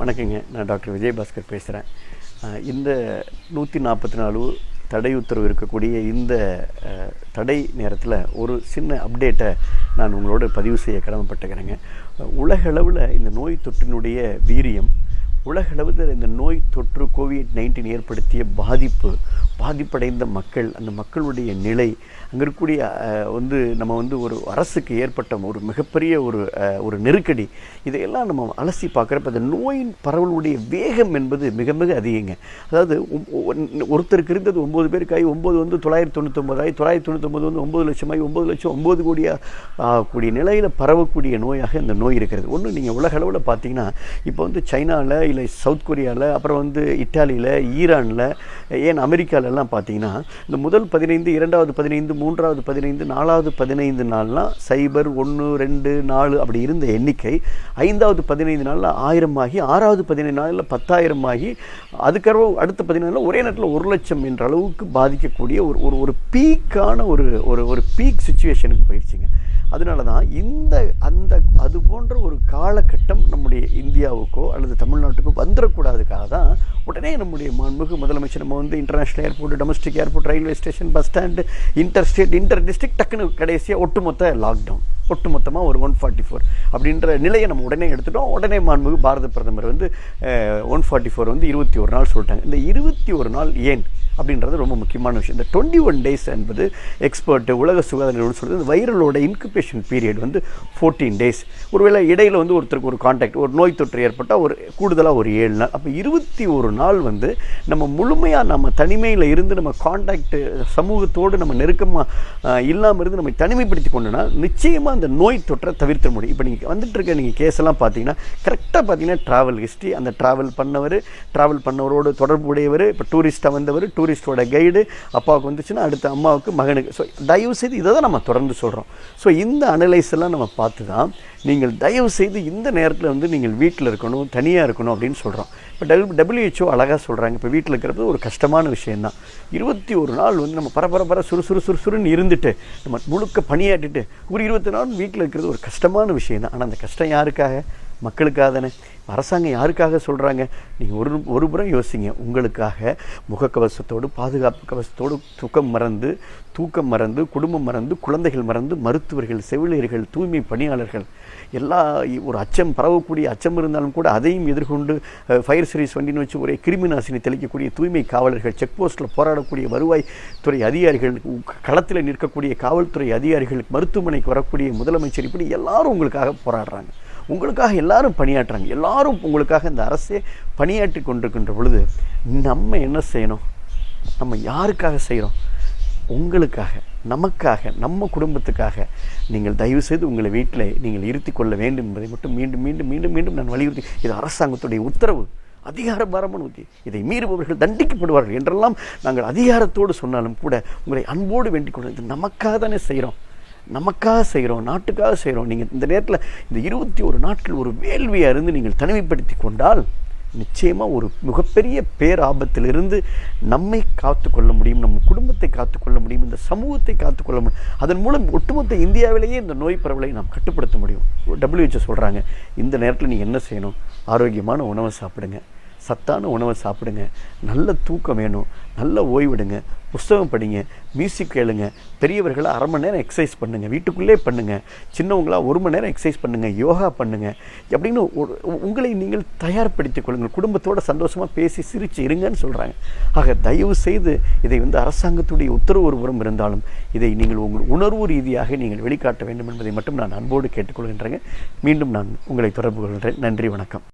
வணக்கங்க. நான் டாக்டர் விஜயபாஸ்கர் பேசுகிறேன் இந்த நூற்றி நாற்பத்தி நாலு தடை உத்தரவு இருக்கக்கூடிய இந்த தடை நேரத்தில் ஒரு சின்ன அப்டேட்டை நான் உங்களோட பதிவு செய்ய கடமைப்பட்டுக்கிறேங்க. உலகளவில் இந்த நோய் தொற்றினுடைய வீரியம் உலகளவில் இந்த நோய் தொற்று கோவிட் நைன்டீன் ஏற்படுத்திய பாதிப்பு பாதிப்படைந்த மக்கள் அந்த மக்களுடைய நிலை அங்கே இருக்கக்கூடிய வந்து நம்ம வந்து ஒரு அரசுக்கு ஏற்பட்ட ஒரு மிகப்பெரிய ஒரு ஒரு நெருக்கடி. இதையெல்லாம் நம்ம அலசி பார்க்குறப்ப அந்த நோயின் பரவலுடைய வேகம் என்பது மிக மிக அதிகங்க. அதாவது ஒருத்தருக்கு இருந்தது ஒம்பது பேருக்காகி ஒம்பது வந்து தொள்ளாயிரத்தி தொண்ணூத்தொம்பதாயி தொள்ளாயிரத்தி தொண்ணூத்தொம்பது வந்து ஒம்பது லட்சமாகி ஒம்பது லட்சம் ஒம்பது கோடியாக கூடிய நிலையில் பரவக்கூடிய நோயாக இந்த நோய் இருக்கிறது. ஒன்று நீங்கள் உலக அளவில் பார்த்தீங்கன்னா இப்போ வந்து சைனாவில் இல்லை சவுத் கொரியாவில் அப்புறம் வந்து இட்டாலியில் ஈரானில் ஏன் அமெரிக்காவில் எல்லாம் பார்த்தீங்கன்னா இந்த முதல் பதினைந்து இரண்டாவது பதினைந்து மூன்றாவது பதினைந்து நாலாவது பதினைந்து நாள்லாம் சைபர் ஒன்று ரெண்டு நாலு அப்படி இருந்த எண்ணிக்கை ஐந்தாவது பதினைந்து நாளில் ஆயிரம் ஆகி ஆறாவது பதினைந்து நாளில் பத்தாயிரம் ஆகி அதுக்கப்புறம் அடுத்த பதினைந்து நாளில் ஒரே நேரத்தில் ஒரு லட்சம் என்ற அளவுக்கு பாதிக்கக்கூடிய ஒரு ஒரு ஒரு பீக்கான ஒரு ஒரு ஒரு பீக் சுச்சுவேஷனுக்கு போயிடுச்சுங்க அதனால தான் இந்த அந்த போன்ற ஒரு காலகட்டம் நம்முடைய இந்தியாவுக்கோ அல்லது தமிழ்நாட்டுக்கோ வந்துடக்கூடாதுக்காக தான் உடனே நம்முடைய மாண்புமிகு முதலமைச்சர் நம்ம வந்து international airport domestic airport railway station bus stand inter state inter district டக்குன்னு கடைசியாக ஒட்டுமொத்த லாக்டவுன் ஒட்டுமொத்தமாக ஒரு ஒன் ஃபார்ட்டி ஃபோர் அப்படின்ற நிலையை நம்ம உடனே எடுத்துட்டோம். உடனே மாண்புமிகு பாரத பிரதமர் வந்து ஒன் ஃபார்ட்டி ஃபோர் வந்து இருபத்தி ஒரு நாள் சொல்லிட்டாங்க. இந்த இருபத்தி ஒரு நாள் ஏன் அப்படின்றது ரொம்ப முக்கியமான விஷயம். இந்த டுவெண்ட்டி ஒன் டேஸ் என்பது எக்ஸ்பர்ட் உலக சுகாதார நிறுவனம் சொல்கிறது வைரலோட இன்குபேஷன் பீரியட் வந்து ஃபோர்டீன் டேஸ் ஒருவேளை இடையில் வந்து ஒருத்தருக்கு ஒரு காண்டாக்ட் ஒரு நோய் தொற்று ஏற்பட்டால் ஒரு கூடுதலாக ஒரு ஏழு நாள். அப்போ இருபத்தி ஒரு நாள் வந்து நம்ம முழுமையாக நம்ம தனிமையில் இருந்து நம்ம கான்டாக்ட் சமூகத்தோடு நம்ம நெருக்கமாக இல்லாமல் இருந்து நம்ம தனிமைப்படுத்தி கொண்டோன்னா நிச்சயமாக அந்த நோய் தொற்றை தவிர்த்த முடியும். இப்போ நீங்கள் வந்துட்டு இருக்க நீங்கள் கேஸ் எல்லாம் பார்த்தீங்கன்னா கரெக்டாக பார்த்தீங்கன்னா ட்ராவல் ஹிஸ்ட்ரி அந்த ட்ராவல் பண்ணவர் ட்ராவல் பண்ணவரோடு தொடர்புடையவர் இப்போ டூரிஸ்ட்டாக வந்தவர் டூரிஸ்டோட கைடு அப்பாவுக்கு வந்துச்சுன்னா அடுத்த அம்மாவுக்கு மகனுக்கு. ஸோ தயவு செய்து இதை தான் நம்ம தொடர்ந்து சொல்கிறோம் ஸோ இந்த அனலைஸ் எல்லாம் நம்ம பார்த்து தான் நீங்கள் தயவு செய்து இந்த நேரத்தில் வந்து நீங்கள் வீட்டில் இருக்கணும் தனியாக இருக்கணும் அப்படின்னு சொல்கிறோம் இப்போ டபிள் டபிள்யூஹெச்ஓ அழகாக சொல்கிறாங்க இப்போ வீட்டில் இருக்கிறது ஒரு கஷ்டமான விஷயந்தான் இருபத்தி ஒரு நாள் வந்து நம்ம பரபர பர சுறு சுறு சுறுன்னு இருந்துட்டு நம்ம முழுக்க பணியாற்றிட்டு ஒரு இருபத்தி நாள் வீட்டில் இருக்கிறது ஒரு கஷ்டமான விஷயம் தான் ஆனால் அந்த கஷ்டம் யாருக்காக? மக்களுக்காக தானே? அரசாங்கம் யாருக்காக சொல்கிறாங்க நீங்கள் ஒரு ஒரு புறம் யோசிங்க. உங்களுக்காக முகக்கவசத்தோடு பாதுகாப்பு கவசத்தோடு தூக்கம் மறந்து தூக்கம் மறந்து குடும்பம் மறந்து குழந்தைகள் மறந்து மருத்துவர்கள் செவிலியர்கள் தூய்மை பணியாளர்கள் எல்லா ஒரு அச்சம் பரவக்கூடிய அச்சம் இருந்தாலும் கூட அதையும் எதிர்கொண்டு ஃபயர் சர்வீஸ் வண்டின்னு வச்சு ஒரே கிருமி நாசினி தெளிக்கக்கூடிய தூய்மை காவலர்கள் செக் போஸ்ட்டில் போராடக்கூடிய வருவாய் துறை அதிகாரிகள் களத்தில் நிற்கக்கூடிய காவல்துறை அதிகாரிகள் மருத்துவமனைக்கு வரக்கூடிய முதலமைச்சர் இப்படி எல்லாரும் உங்களுக்காக போராடுறாங்க. உங்களுக்காக எல்லாரும் பணியாற்றுறாங்க. எல்லாரும் உங்களுக்காக இந்த அரசே பணியாற்றி கொண்டிருக்கின்ற பொழுது நம்ம என்ன செய்யணும்? நம்ம யாருக்காக செய்கிறோம் உங்களுக்காக நமக்காக நம்ம குடும்பத்துக்காக நீங்கள் தயவு செய்து உங்களை வீட்டில் நீங்கள் இருத்தி கொள்ள வேண்டும் என்பதை மட்டும் மீண்டும் மீண்டும் மீண்டும் மீண்டும் நான் வலியுறுத்தி இது அரசாங்கத்துடைய உத்தரவு. அதிகார பாரமான உத்தி. இதை மீறுபவர்கள் தண்டிக்கப்படுவார்கள் என்றெல்லாம் நாங்கள் அதிகாரத்தோடு சொன்னாலும் கூட உங்களை அன்போடு வேண்டிக் கொள்ள இது நமக்காக தானே செய்கிறோம் நமக்காக செய்கிறோம் நாட்டுக்காக செய்கிறோம். நீங்கள் இந்த நேரத்தில் இந்த இருபத்தி ஒரு நாட்கள் ஒரு வேள்வியாக இருந்து நீங்கள் தனிமைப்படுத்தி கொண்டால் நிச்சயமாக ஒரு மிகப்பெரிய பேராபத்திலிருந்து நம்மை காத்து கொள்ள முடியும் நம்ம குடும்பத்தை காத்துக்கொள்ள முடியும் இந்த சமூகத்தை காத்துக்கொள்ள முடியும். அதன் மூலம் ஒட்டுமொத்த இந்தியாவிலேயே இந்த நோய் பரவலை நாம் கட்டுப்படுத்த முடியும். டபிள்யூஹெச்ஓ சொல்கிறாங்க இந்த நேரத்தில் நீங்கள் என்ன செய்யணும்? ஆரோக்கியமான உணவை சாப்பிடுங்க. சத்தான உணவை சாப்பிடுங்க. நல்ல தூக்கம் வேணும். நல்ல ஓய்விடுங்க. புஸ்தகம் படிங்க. மியூசிக் கேளுங்க. பெரியவர்களை அரை மணி நேரம் எக்ஸசைஸ் பண்ணுங்கள் வீட்டுக்குள்ளே பண்ணுங்கள் சின்னவங்களா ஒரு மணி நேரம் எக்ஸசைஸ் பண்ணுங்கள் யோகா பண்ணுங்கள் அப்படின்னு ஒரு உங்களை நீங்கள் தயார்படுத்திக் கொள்ளுங்கள். குடும்பத்தோட சந்தோஷமாக பேசி சிரித்து இருங்கன்னு சொல்கிறாங்க ஆக தயவு செய்து இதை வந்து அரசாங்கத்துடைய உத்தரவு ஒரு புறம் இருந்தாலும் இதை நீங்கள் உங்கள் உணர்வு ரீதியாக நீங்கள் வெளிக்காட்ட வேண்டும் என்பதை மட்டும் நான் அன்போடு கேட்டுக்கொள்கின்றேங்க. மீண்டும் நான் உங்களை தொடர்பு கொள்கிறேன். நன்றி வணக்கம்.